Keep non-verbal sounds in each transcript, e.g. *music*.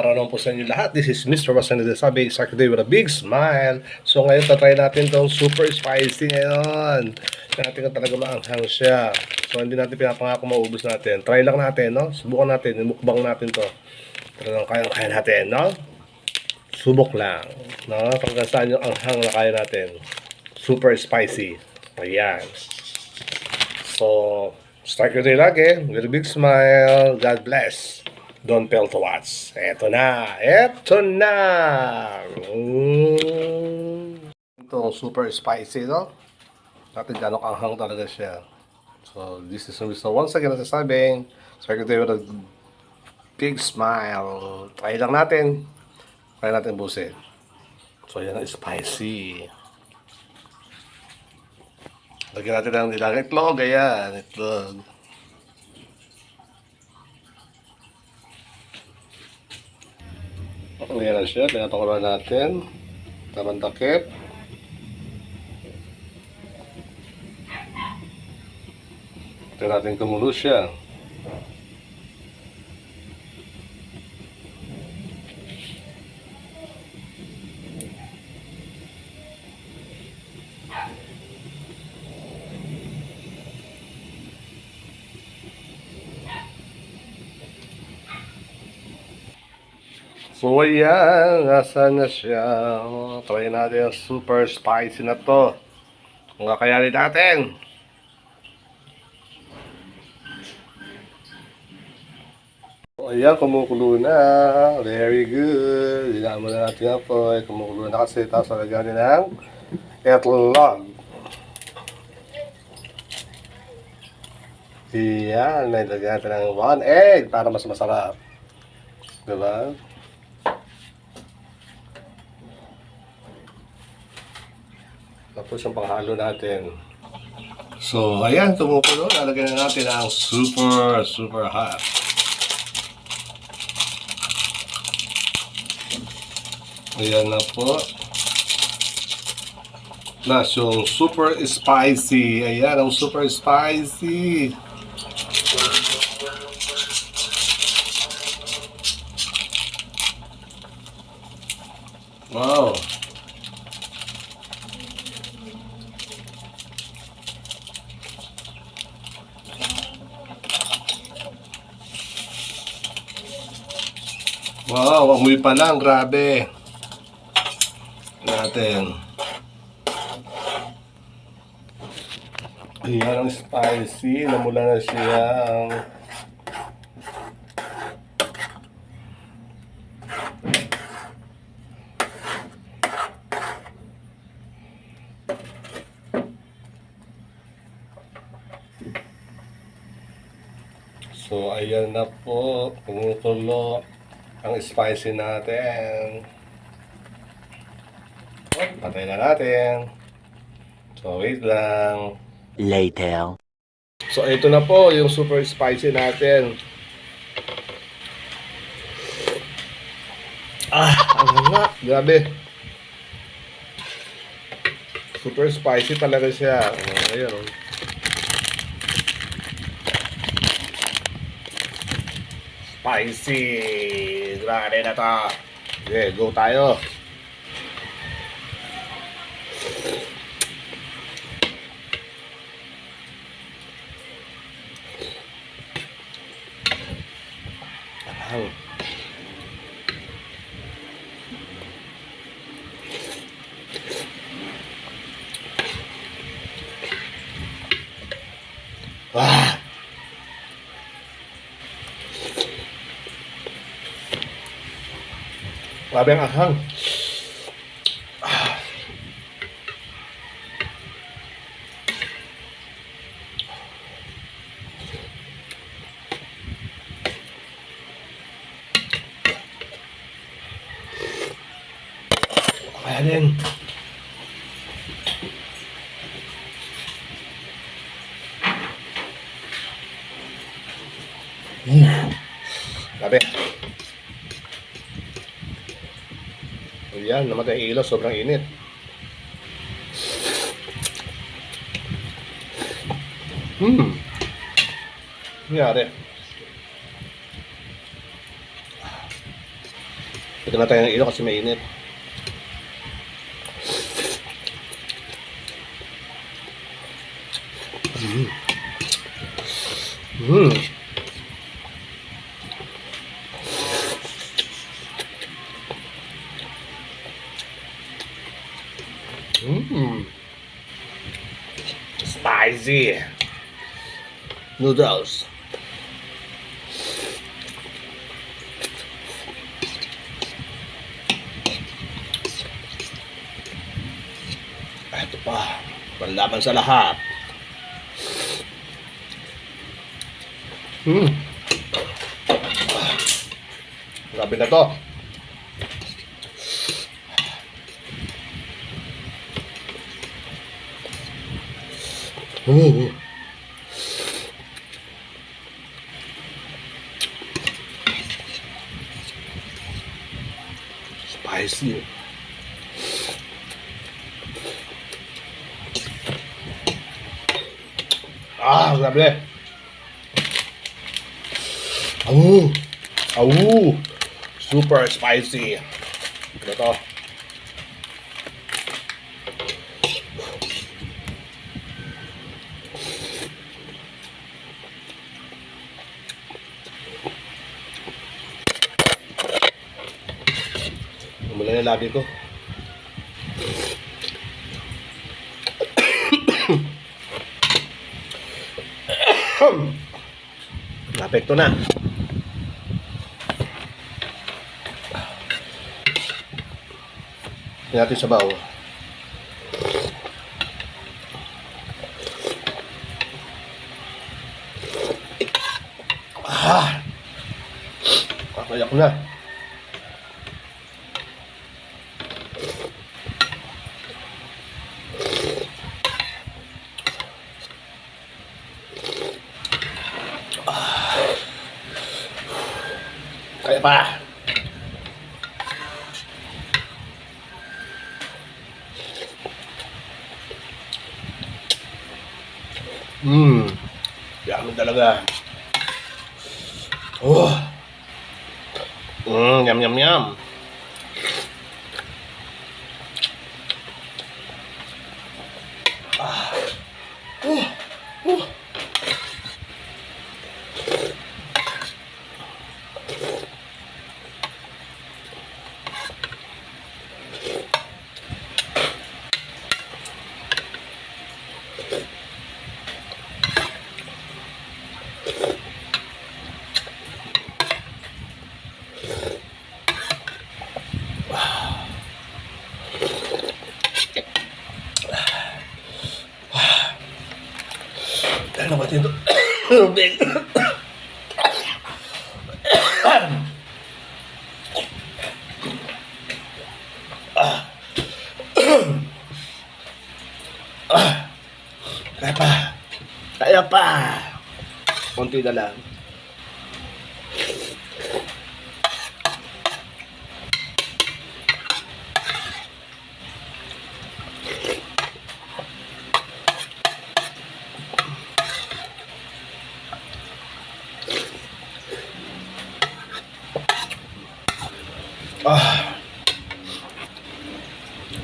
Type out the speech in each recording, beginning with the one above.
Araw naman po sa inyo lahat. This is Mr. Wasan Sabi, Sark Day with a big smile. So ngayon, tatry natin tong super spicy ngayon. Natin kung talaga maanghang siya. So hindi natin pinapangako maubos natin. Try lang natin, no? Subukan natin, mukbang natin to. Talagang kaya-kaya natin, no? Subok lang. No? Hanggang saan yung anghang na kaya natin. Super spicy. Ayan. So, start your day lagi with a big smile. God bless. Don't fail to watch. Eto na. Eto na. Mm. Ito, super spicy, no? Natin gano'ng anghang talaga siya. So, this is Mr. Once again, nasasabing, day with a big smile. Try lang natin. Try natin busin. So, yan ang spicy. Lagyan natin ng nilang itlog. Ayan, itlog. Ayan na siya. Pinapakuloan natin. Tamang takip. Ito natin kumulo siya. So ayan, nasa na siya. Try natin ang super spicy na to. Kung kakayanin natin. So ayan, kumukulo na. Very good. Hinaan na natin po. Ay, Kumukulo na kasi. Tapos lagyan din ng etlog. Iyan, may lagyan natin ng one egg para mas masarap. Diba? Tapos yung panghalo natin. So, ayan, tumukulo. Lalagyan na natin ang super, super hot. Ayan na po. Nas yung super spicy. Ayan, ang super spicy. Wow. Wow, amoy pa lang, grabe. Natin. Ayan ang spicy, namula na siya ang So, ayan na po. Kumukulo ang spicy natin. Oh, patay na natin. So, wait lang. Later. So, ito na po yung super spicy natin. Ah, ang nga. Grabe. Super spicy talaga siya. Oh, ayan, oh. Spicy! Grabe na to. Okay, go tayo. Wow. Ah! Grabe ang ahang. Kaya din. Mm. Grabe. Ayan, namatay ilaw, sobrang init. Hmm. Nangyari. Ito na tayo ng ilo kasi mainit. Mm. Mm. Mm. Spicy noodles. Ito pa, panlaban sa lahat. Hmm. Grabe na to. Oh. Spicy. Ah, grabe. Au. Au. Super spicy. Ito na labi ko. Napekto na. Tingnan natin sa baw. Kaya pa. Mmm. Yummy talaga. Oh. Mmm, yum yum yum. Cara, batendo *coughs* bem. *coughs* Kaya pa. Konti na lang. Ah.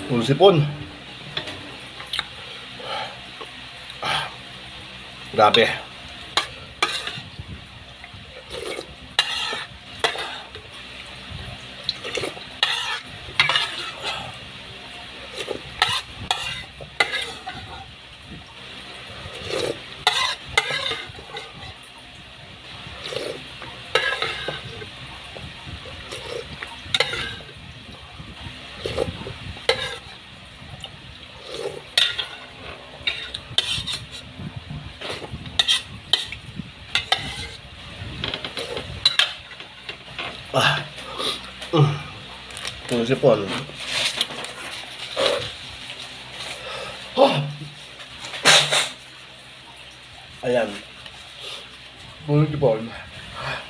Puro sipon. Grabe. Ah. Mm. Puro sipon. Ah. Ayan. Puro sipon.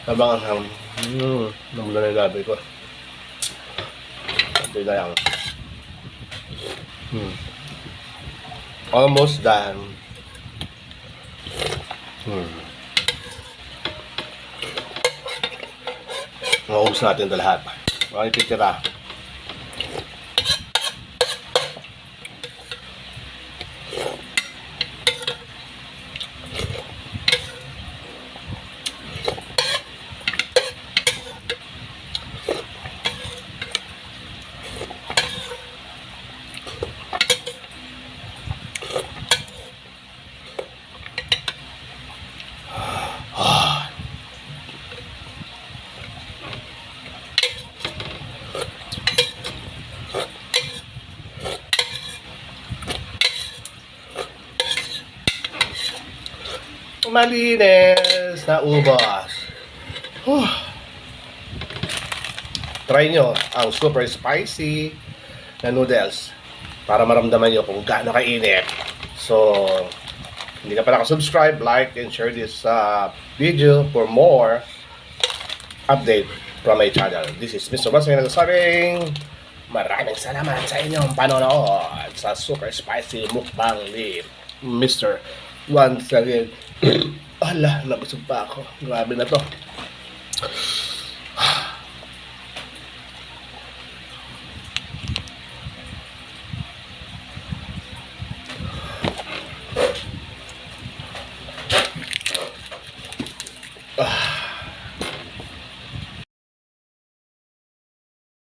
Habang ang Hmm. Namula na yung labi ko. Hindi na yan. Hmm. Almost done. Hmm. Maubos natin ito lahat. Ang ititira. Malinis na ubos. Whew. Try nyo ang super spicy na noodles para maramdaman nyo kung gaano kainit. So, hindi ka pa nakasubscribe, like, and share this uh, video for more update from my channel. This is Mr. Basing nagsasabing maraming salamat sa inyong panonood sa super spicy mukbang ni Mr. Once again. Ala, nabusog pa ako. Grabe na to.